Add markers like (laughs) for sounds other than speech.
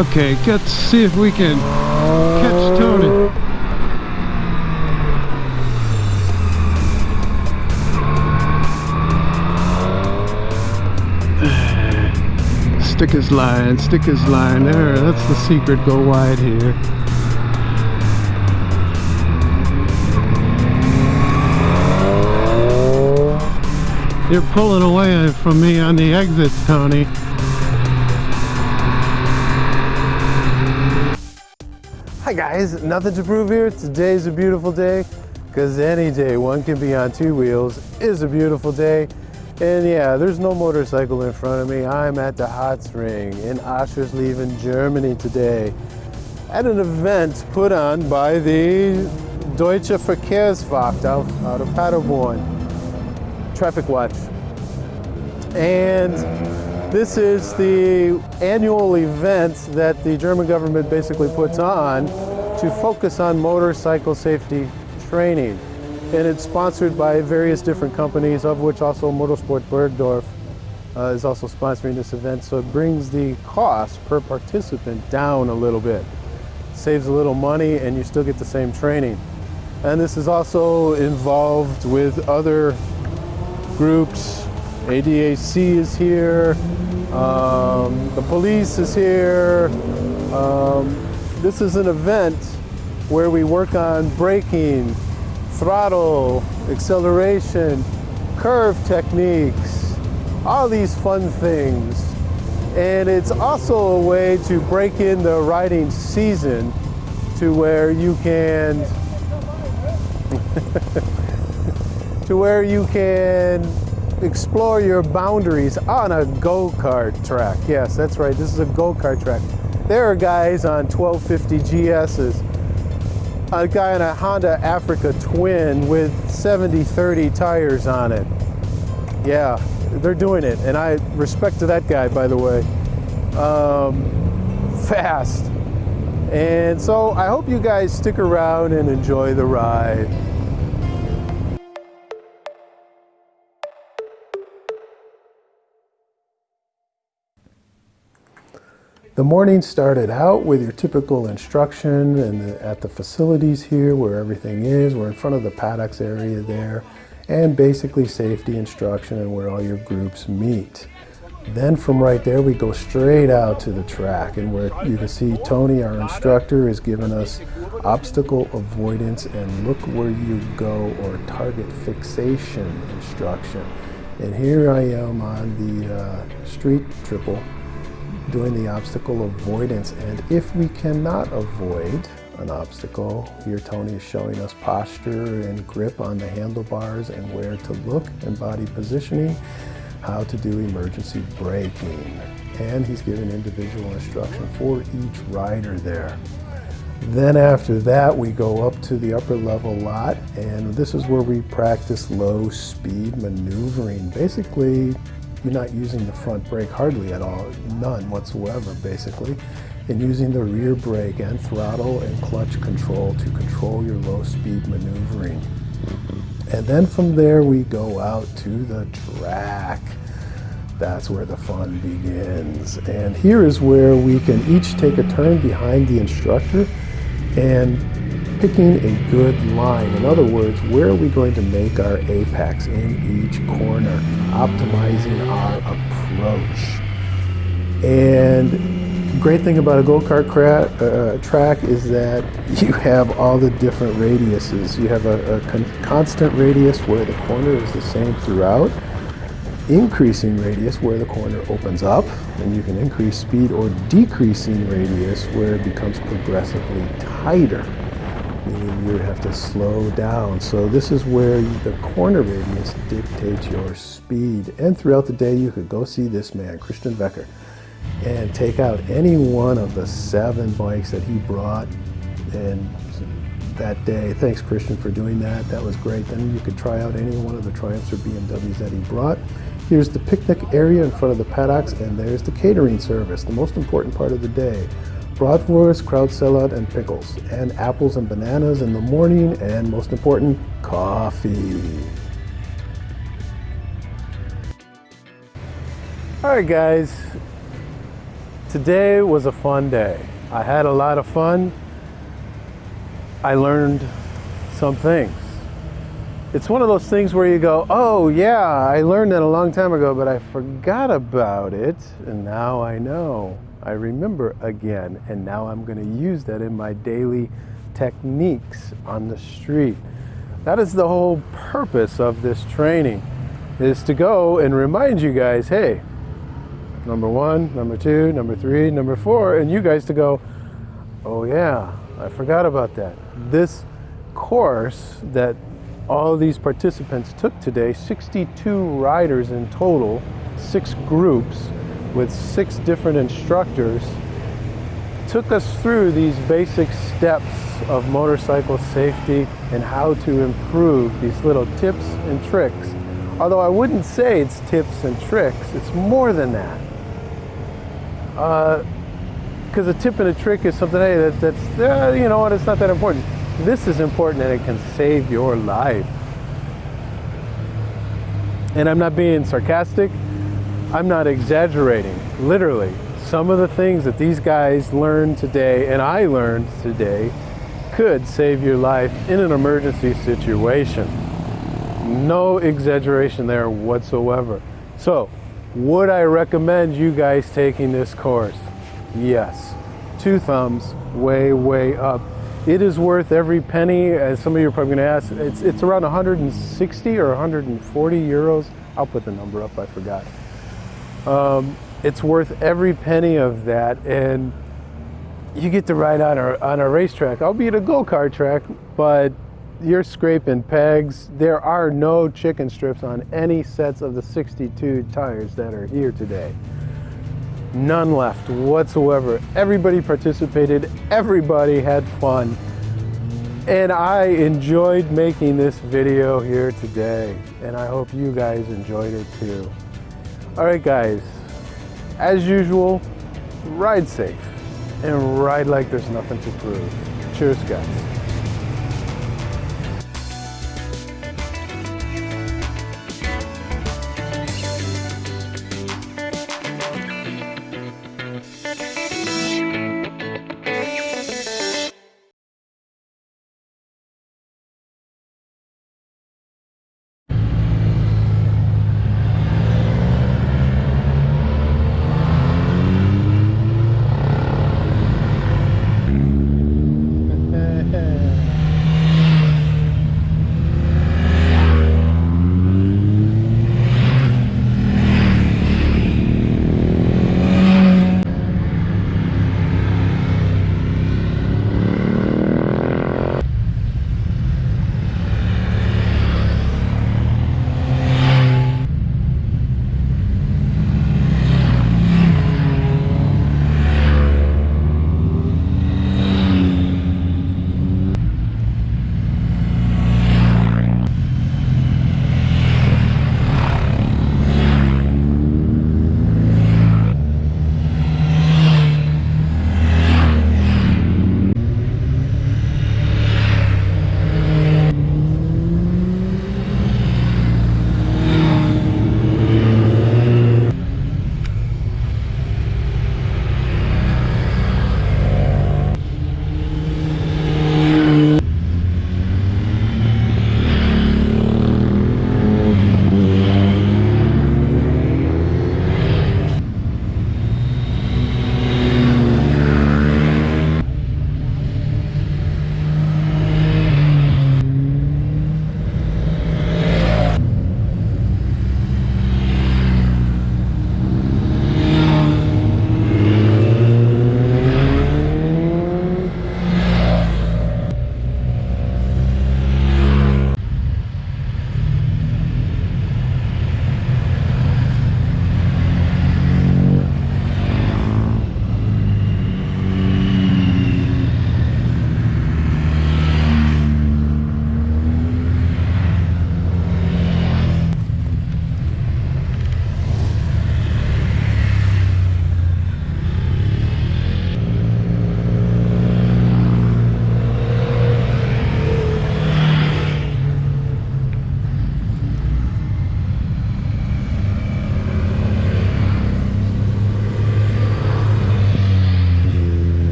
Okay, let's see if we can catch Tony. Stick his line, stick his line there. That's the secret. Go wide here. You're pulling away from me on the exits, Tony. Hi guys, nothing to prove here. Today's a beautiful day because any day one can be on two wheels is a beautiful day. And yeah, there's no motorcycle in front of me. I'm at the Hot Spring in Aschersleben, Germany today at an event put on by the Deutsche Verkehrswacht out, out of Paderborn, Traffic Watch. And this is the annual event that the German government basically puts on to focus on motorcycle safety training and it's sponsored by various different companies, of which also Motorsport Bergdorf uh, is also sponsoring this event. So it brings the cost per participant down a little bit. Saves a little money and you still get the same training. And this is also involved with other groups. ADAC is here, um, the police is here. Um, this is an event where we work on braking, throttle, acceleration, curve techniques, all these fun things. And it's also a way to break in the riding season to where you can (laughs) to where you can explore your boundaries on a go-kart track. Yes, that's right. This is a go-kart track. There are guys on 1250 GSs a guy in a Honda Africa Twin with 70-30 tires on it. Yeah, they're doing it, and I respect to that guy, by the way. Um, fast. And so I hope you guys stick around and enjoy the ride. The morning started out with your typical instruction and at the facilities here where everything is. We're in front of the paddocks area there and basically safety instruction and where all your groups meet. Then from right there we go straight out to the track and where you can see Tony, our instructor, is giving us obstacle avoidance and look where you go or target fixation instruction. And here I am on the uh, street triple doing the obstacle avoidance. And if we cannot avoid an obstacle, here Tony is showing us posture and grip on the handlebars and where to look and body positioning, how to do emergency braking. And he's giving individual instruction for each rider there. Then after that, we go up to the upper level lot, and this is where we practice low speed maneuvering. Basically, you're not using the front brake hardly at all, none whatsoever basically, and using the rear brake and throttle and clutch control to control your low speed maneuvering. And then from there we go out to the track. That's where the fun begins. And here is where we can each take a turn behind the instructor and picking a good line. In other words, where are we going to make our apex in each corner, optimizing our approach. And great thing about a go-kart uh, track is that (laughs) you have all the different radiuses. You have a, a con constant radius where the corner is the same throughout, increasing radius where the corner opens up, and you can increase speed, or decreasing radius where it becomes progressively tighter meaning you have to slow down. So this is where the corner radius dictates your speed. And throughout the day, you could go see this man, Christian Becker, and take out any one of the seven bikes that he brought and that day. Thanks, Christian, for doing that. That was great. Then you could try out any one of the Triumphs or BMWs that he brought. Here's the picnic area in front of the paddocks, and there's the catering service, the most important part of the day bratwurst, kraut salad, and pickles, and apples and bananas in the morning, and most important, coffee. All right, guys. today was a fun day. I had a lot of fun. I learned some things. It's one of those things where you go, oh yeah, I learned that a long time ago, but I forgot about it, and now I know. I remember again, and now I'm going to use that in my daily techniques on the street. That is the whole purpose of this training, is to go and remind you guys, hey, number one, number two, number three, number four, and you guys to go, oh yeah, I forgot about that. This course that all these participants took today, 62 riders in total, six groups with six different instructors, took us through these basic steps of motorcycle safety and how to improve these little tips and tricks. Although I wouldn't say it's tips and tricks, it's more than that. Because uh, a tip and a trick is something hey, that, that's, uh, you know what, it's not that important. This is important and it can save your life. And I'm not being sarcastic, I'm not exaggerating, literally. Some of the things that these guys learned today and I learned today could save your life in an emergency situation. No exaggeration there whatsoever. So, would I recommend you guys taking this course? Yes. Two thumbs, way, way up. It is worth every penny, as some of you are probably going to ask. It's, it's around 160 or 140 euros. I'll put the number up, I forgot. Um, it's worth every penny of that, and you get to ride on a, on a racetrack, albeit a go-kart track, but you're scraping pegs. There are no chicken strips on any sets of the 62 tires that are here today. None left whatsoever. Everybody participated, everybody had fun. And I enjoyed making this video here today. And I hope you guys enjoyed it too. All right, guys, as usual, ride safe and ride like there's nothing to prove. Cheers, guys.